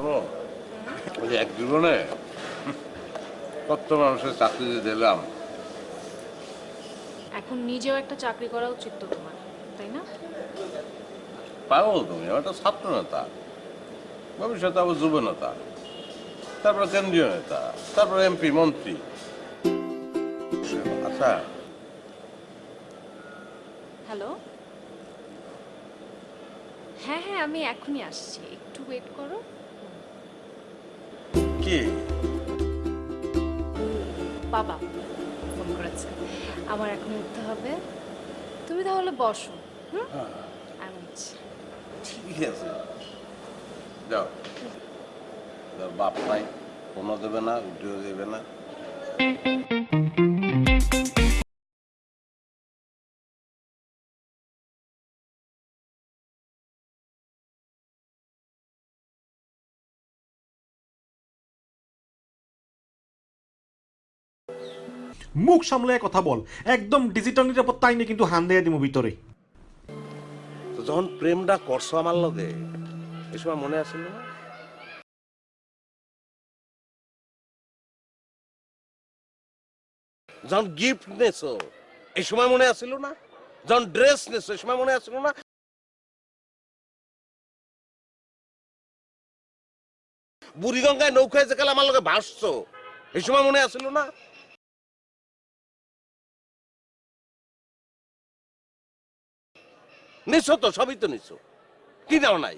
শোনো ওই এক জীবনে কত মানুষের চাকরি দিলাম। এখন নিজেও একটা চাকরি করা উচিত তো তোমার তাই না? পাগল তুমি একটা ছাত্র নেতা। ভবিষ্যতে আবার যুব নেতা। তারপরে কেন্দ্রীয় নেতা তারপরে এমপি মন্ত্রী। আচ্ছা। হ্যালো? হ্যাঁ হ্যাঁ আমি এখনই আসছি। একটু ওয়েট করো। কি? বাবা ফোন করেছে। আমার এখন উঠতে হবে। তুমি তাহলে বসো হুম? আমি উঠছি। ঠিক আছে। যাও। যাও, বাপ নাই কোনো দেবে না উঠেও দেবে না। মুখ সামলে কথা বল। একদম ডিজিটাল নিরাপত্তা আইনে কিন্তু হান দিয়ে দিব ভিতরে। যখন প্রেমটা করছ আমার লগে এ সময় মনে আছিল না? যখন গিফট নেছো, এই সময় মনে আছিল না? যখন ড্রেস নেছো, এই সময় মনে আছিল না? বুড়িগঙ্গায় নৌকায় যে কাল আমার লগে ভাসছো, এই সময় মনে আছিল না? নিছো তো সবই তো নিছো। কি দাও নাই?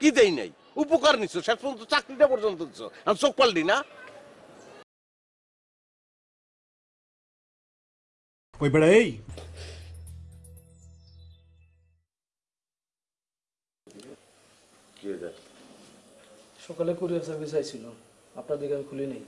কি দেই নাই? উপকার নিছো শেষ পর্যন্ত চাকরিটা পর্যন্ত দিছো। আর চোখ পাল্লি না? ওই বেড়া এই? সকালে কুরিয়ার সার্ভিস আইছিল। আপনার দিকে আমি খুলি নেই।